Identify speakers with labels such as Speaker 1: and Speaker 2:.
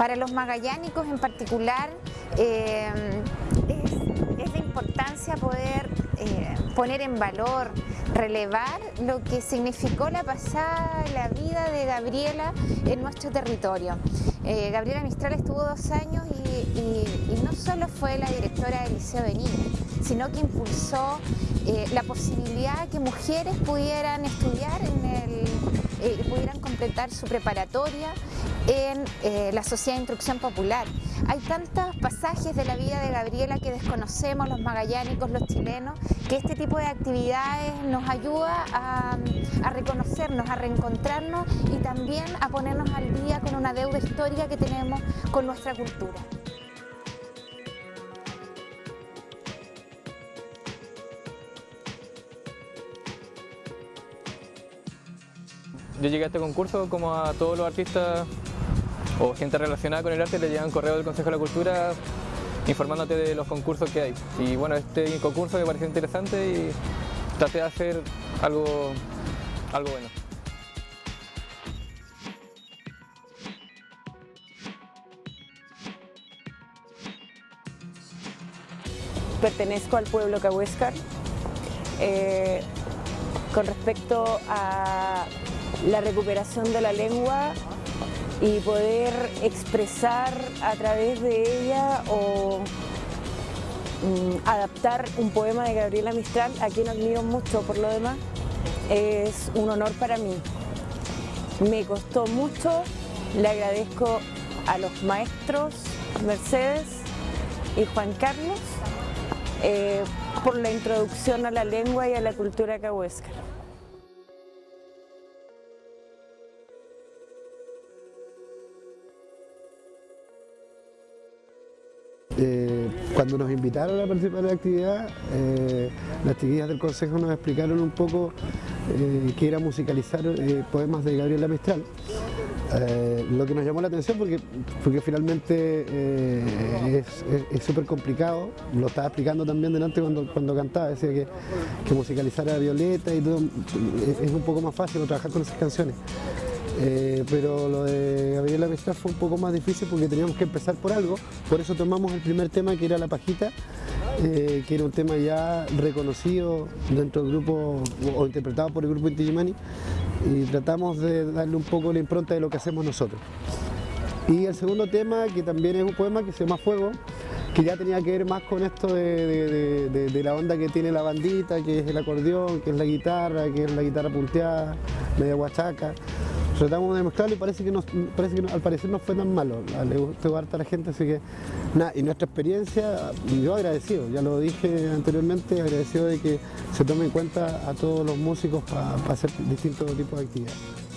Speaker 1: Para los magallánicos en particular eh, es, de importancia poder eh, poner en valor, relevar lo que significó la pasada, la vida de Gabriela en nuestro territorio. Eh, Gabriela Mistral estuvo dos años y, no solo fue la directora del Liceo de Niños, sino que impulsó la posibilidad que mujeres pudieran estudiar en el, pudieran completar su preparatoria en eh, la Sociedad de Instrucción Popular. Hay tantos pasajes de la vida de Gabriela que desconocemos los magallánicos, los chilenos, que este tipo de actividades nos ayuda a, a reconocernos, a reencontrarnos y también a ponernos al día con una deuda histórica que tenemos con nuestra cultura.
Speaker 2: Yo llegué a este concurso como a todos los artistas o gente relacionada con el arte le llegan correo del Consejo de la Cultura informándote de los concursos que hay. Y bueno, este concurso me pareció interesante y traté de hacer algo, algo bueno.
Speaker 3: Pertenezco al pueblo cahuéscar. Eh, con respecto a la recuperación de la lengua y poder expresar a través de ella o mm, adaptar un poema de Gabriela Mistral, a quien admiro mucho por lo demás, es un honor para mí. Me costó mucho, le agradezco a los maestros Mercedes y Juan Carlos eh, por la introducción a la lengua y a la cultura cahuéscar.
Speaker 4: Cuando nos invitaron a participar en la actividad, eh, las chiquillas del consejo nos explicaron un poco eh, que era musicalizar poemas de Gabriela Mistral. lo que nos llamó la atención porque, porque finalmente es súper complicado, lo estaba explicando también delante cuando, cuando cantaba, decía que, que musicalizar a Violeta y todo es un poco más fácil trabajar con esas canciones. Eh, pero lo de Gabriela Mistral fue un poco más difícil porque teníamos que empezar por algo, por eso tomamos el primer tema que era La Pajita, eh, que era un tema ya reconocido dentro del grupo o interpretado por el grupo Inti y tratamos de darle un poco la impronta de lo que hacemos nosotros. Y el segundo tema, que también es un poema que se llama Fuego, que ya tenía que ver más con esto de, de, la onda que tiene la bandita, que es el acordeón, que es la guitarra, que es la guitarra punteada, media guachaca tratamos de mezclarlo y parece que, al parecer no fue tan malo, le gustó harta a la gente, así que nada, y nuestra experiencia, yo agradecido, ya lo dije anteriormente, agradecido de que se tome en cuenta a todos los músicos para hacer distintos tipos de actividades.